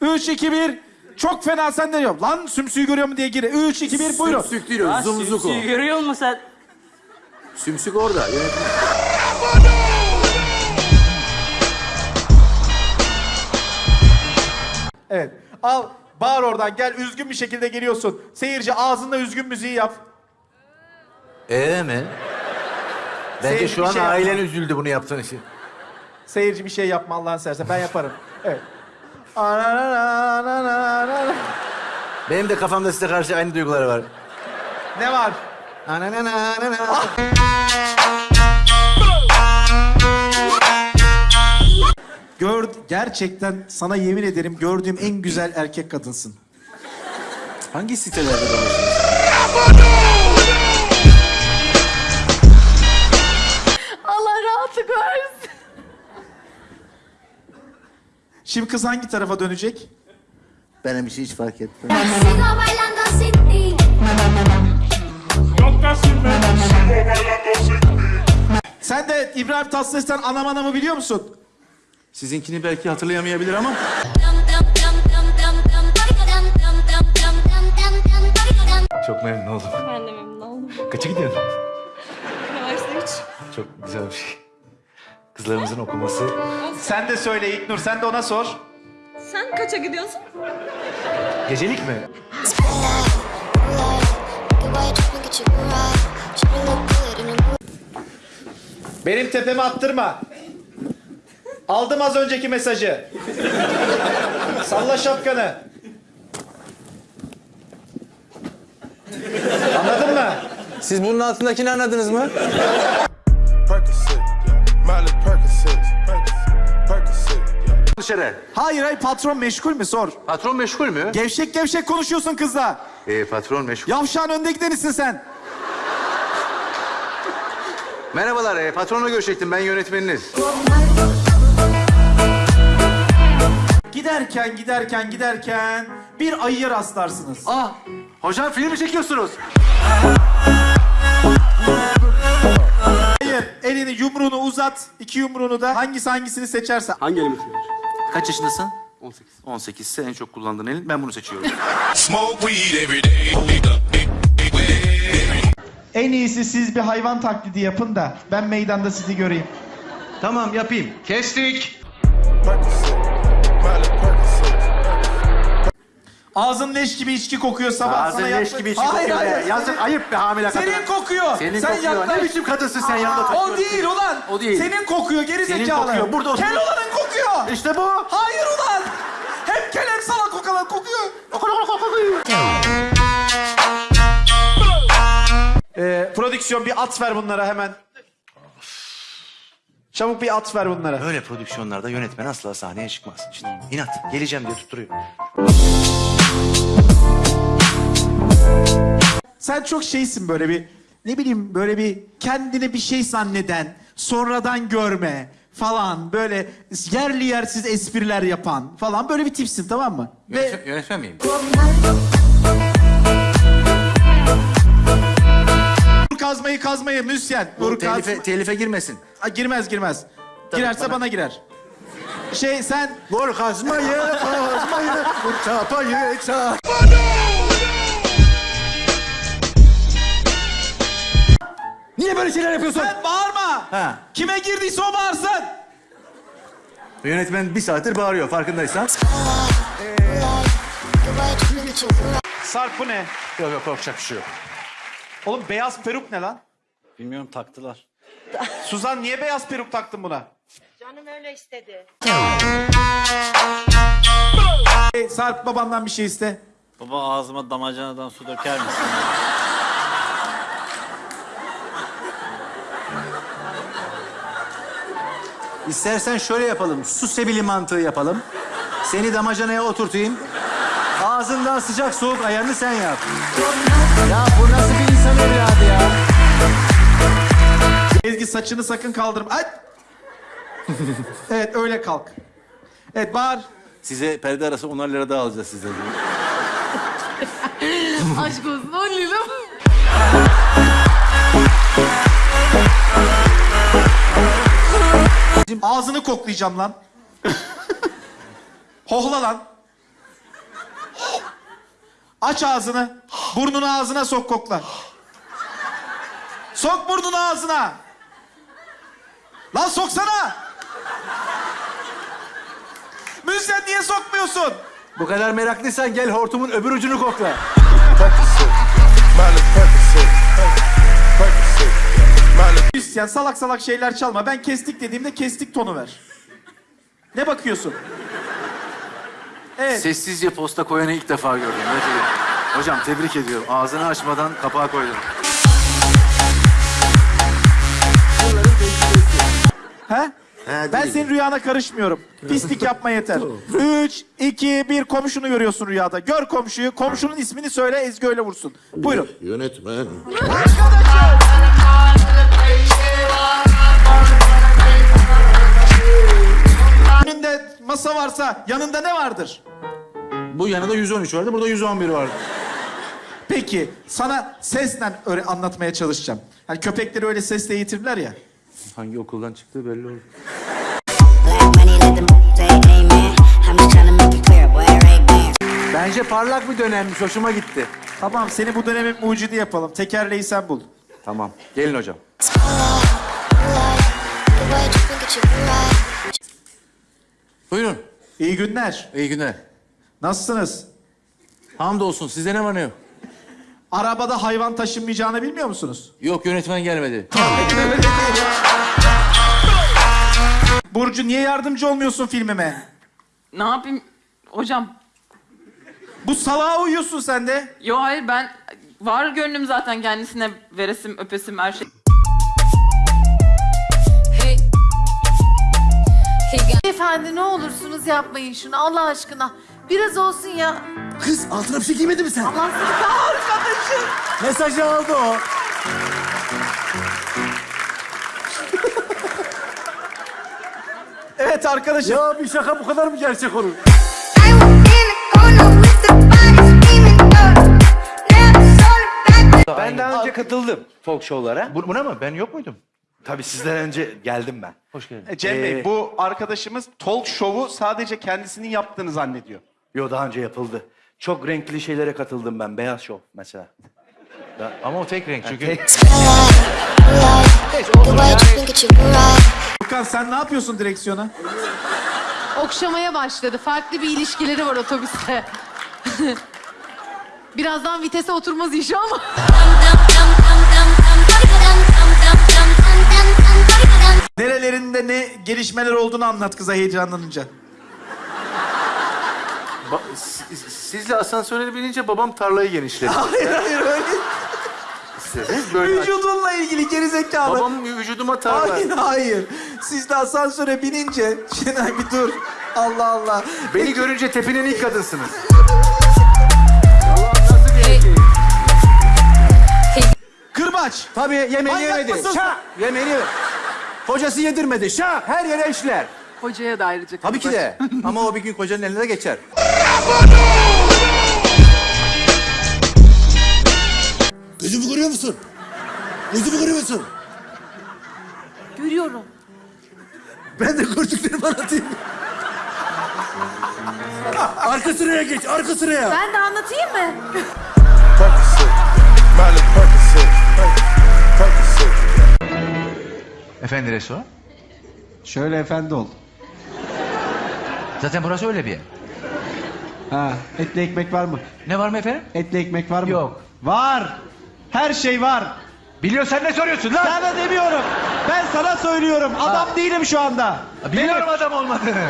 3, 2, 1. Çok fena sen de yok. Lan sümsüğü görüyor mu diye gir. 3, 2, 1 buyurun. Sümsük değil o. Zumzuk o. sümsüğü görüyor musun sen? Sümsük orada. Yönetmen. Evet. Al bağır oradan gel üzgün bir şekilde geliyorsun. Seyirci ağzında üzgün müziği yap. Ee mi? Bence Seyirci şu bir an şey ailen yapma. üzüldü bunu yaptığın için. Seyirci bir şey yapma Allah'ın seversen ben yaparım. Evet. Anananananana. Benim de kafamda size karşı aynı duygular var. Ne var? Ananananana. Gör, gerçekten sana yemin ederim gördüğüm en güzel erkek kadınsın. Hangi sitelerde dolaşıyorsun? Şimdi kız hangi tarafa dönecek? Benim için hiç fark etmez. Sen de İbrahim Tatlıses'ten anam anamı biliyor musun? Sizinkini belki hatırlayamayabilir ama çok memnun oldum. Ben de memnun oldum. Kaça gidiyorsun? Üniversite 3. Çok güzel bir şey. Kızlarımızın okuması. Sen de söyle İlknur, sen de ona sor. Sen kaça gidiyorsun? Gecelik mi? Benim tepeme attırma. Aldım az önceki mesajı. Salla şapkanı. Anladın mı? Siz bunun altındakini anladınız mı? Dışarı. Hayır hayır patron meşgul mü sor. Patron meşgul mü? Gevşek gevşek konuşuyorsun kızla. Ee, patron meşgul. Yavşağın önde gidenisin sen. Merhabalar, e, patronla görüşecektim. Ben yönetmeniniz. Giderken giderken giderken bir ayıya rastlarsınız. Ah, hocam film mi çekiyorsunuz? Hayır elini yumruğunu uzat. iki yumruğunu da hangisi hangisini seçerse. Hangi elimi tutuyor? Kaç yaşındasın? 18. 18 ise en çok kullandığın elin. Ben bunu seçiyorum. En iyisi siz bir hayvan taklidi yapın da ben meydanda sizi göreyim. tamam yapayım. Kestik. Ağzın leş gibi içki kokuyor sabah Ağzın sana leş gibi içki Hayır, kokuyor. hayır. Yazık senin- ayıp be hamile kadın. Senin kokuyor. Senin Sen kokuyor. yaklaş. Ne biçim kadınsın sen yanında O taşıyorsun. değil ulan. O değil. Senin kokuyor geri Senin zekalı. kokuyor, burada otur. Kel olanın kokuyor. İşte bu. Hayır ulan. Hem kel hem salak kokalan kokuyor. Ee, prodüksiyon bir at ver bunlara hemen. Çabuk bir at ver bunlara. Böyle prodüksiyonlarda yönetmen asla sahneye çıkmaz. İşte inat. Geleceğim diye tutturuyor. Sen çok şeysin böyle bir ne bileyim böyle bir kendini bir şey zanneden, sonradan görme falan böyle yerli yersiz espriler yapan falan böyle bir tipsin tamam mı? Ve yönetmen miyim? vur kazmayı kazmayı müsyen. Vur. Telife, telife girmesin. Aa, girmez girmez. Girerse bana- bana girer. Şey sen Vur kazmayı, kazmayı, vur çapayı, çap. Niye böyle şeyler yapıyorsun? sen bağırma. Ha. Kime girdiyse o bağırsın. Yönetmen bir saattir bağırıyor farkındaysan. Sarp bu ne? Yok yok korkacak bir şey yok. Oğlum beyaz peruk ne lan? Bilmiyorum taktılar. Suzan niye beyaz peruk taktın buna? Canım öyle istedi. Hey, Sarp babandan bir şey iste. Baba ağzıma damacanadan su döker misin? İstersen şöyle yapalım. Su sebili mantığı yapalım. Seni damacanaya oturtayım. Ağzından sıcak soğuk ayarını sen yap. Ya bu nasıl bir insan evladı ya? Ezgi saçını sakın kaldırma. Ay! evet öyle kalk. Evet bağır. Size perde arası 10 lira daha alacağız sizden. Aşk olsun 10 lira mı? Ağzını koklayacağım lan. Hohla lan. Aç ağzını. Burnunu ağzına sok kokla. Sok burnunu ağzına. Lan soksana. Müzisyen niye sokmuyorsun? Bu kadar meraklıysan gel hortumun öbür ucunu kokla. Müzisyen salak salak şeyler çalma. Ben kestik dediğimde kestik tonu ver. Ne bakıyorsun? Evet. Sessizce posta koyanı ilk defa gördüm. Hocam tebrik ediyorum. Ağzını açmadan kapağı koydun. He? Ben senin rüyana karışmıyorum. Pislik yapma yeter. Üç, iki, bir komşunu görüyorsun rüyada. Gör komşuyu. Komşunun ismini söyle Ezgi öyle vursun. Buyurun. Yönetmen. Önünde masa varsa yanında ne vardır? Bu yanında 113 vardı, burada 111 vardı. Peki sana sesle öyle anlatmaya çalışacağım. Hani köpekleri öyle sesle eğitirler ya. Hangi okuldan çıktığı belli oldu. Bence parlak bir dönemmiş, hoşuma gitti. Tamam seni bu dönemin mucidi yapalım. Tekerleği sen bul. Tamam, gelin hocam. Buyurun, İyi günler. iyi günler. Nasılsınız? Hamdolsun, sizde ne var ne yok? Arabada hayvan taşınmayacağını bilmiyor musunuz? Yok, yönetmen gelmedi. Burcu niye yardımcı olmuyorsun filmime? Ne yapayım hocam? Bu salağa uyuyorsun sen de. Yo hayır ben var gönlüm zaten kendisine veresim öpesim her şey. Efendi ne olursunuz yapmayın şunu Allah aşkına. Biraz olsun ya. Kız, altına bir şey giymedin mi sen? Allah seni arkadaşım. Mesajı aldı o. Evet arkadaşım. Ya bir şaka bu kadar mı gerçek olur? Ben daha önce katıldım talk show'lara. Bu- Buna mı? Ben yok muydum? Tabii sizden önce geldim ben. Hoş geldin. E, Cem Bey, Ee, bu arkadaşımız talk show'u sadece kendisinin yaptığını zannediyor. Yo daha önce yapıldı. Çok renkli şeylere katıldım ben. Beyaz şov mesela. Ama o tek renk çünkü. Furkan sen ne yapıyorsun direksiyona? Okşamaya başladı. Farklı bir ilişkileri var otobüste. Birazdan vitese oturmaz inşallah. Ne gelişmeler olduğunu anlat kıza heyecanlanınca. Ba- siz- sizle asansöre binince babam tarlayı genişledi. Hayır hayır öyle. İstediniz böyle. Vücudunla ilgili gerizekalı. Babam vücuduma tarla. Hayır hayır. Siz de asansöre binince... Şenay bir dur. Allah Allah. Beni görünce tepinen ilk kadınsınız. Kırbaç. Tabii yemeğini Manyak yemedi. mısın? Yemeğini yemedi. Hocası yedirmedi. Şa! Her yere işler. Hocaya da ayrıca Tabii ki de. Ama o bir gün kocanın eline de geçer. Gözümü görüyor musun? Gözümü görüyor musun? Görüyorum. Ben de gördüklerimi anlatayım. arka sıraya geç, arka sıraya. Ben de anlatayım mı? Efendi restoran? Şöyle efendi ol. Zaten burası öyle bir yer. Ha, etli ekmek var mı? Ne var mı efendim? Etli ekmek var mı? Yok. Var. Her şey var. Biliyorsan ne soruyorsun lan? Sana demiyorum. Ben sana söylüyorum. Adam değilim şu anda. Biliyorum adam olmadığını.